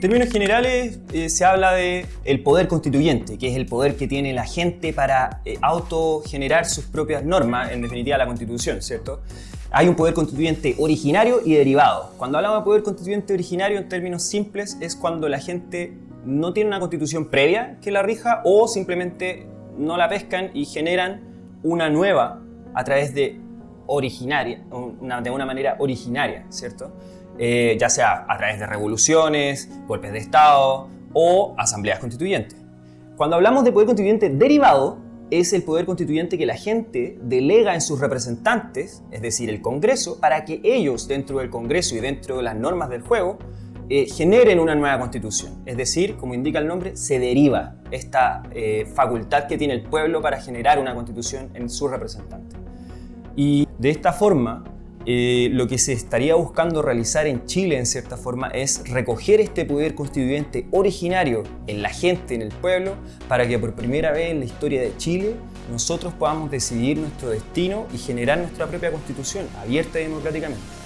En términos generales eh, se habla de el poder constituyente, que es el poder que tiene la gente para eh, autogenerar sus propias normas, en definitiva la constitución, ¿cierto? Hay un poder constituyente originario y derivado. Cuando hablamos de poder constituyente originario en términos simples es cuando la gente no tiene una constitución previa que la rija o simplemente no la pescan y generan una nueva a través de originaria, de una manera originaria, ¿cierto? Eh, ya sea a través de revoluciones, golpes de Estado o asambleas constituyentes. Cuando hablamos de poder constituyente derivado, es el poder constituyente que la gente delega en sus representantes, es decir, el Congreso, para que ellos dentro del Congreso y dentro de las normas del juego eh, generen una nueva constitución. Es decir, como indica el nombre, se deriva esta eh, facultad que tiene el pueblo para generar una constitución en sus representantes. Y de esta forma, eh, lo que se estaría buscando realizar en Chile, en cierta forma, es recoger este poder constituyente originario en la gente, en el pueblo, para que por primera vez en la historia de Chile nosotros podamos decidir nuestro destino y generar nuestra propia constitución, abierta y democráticamente.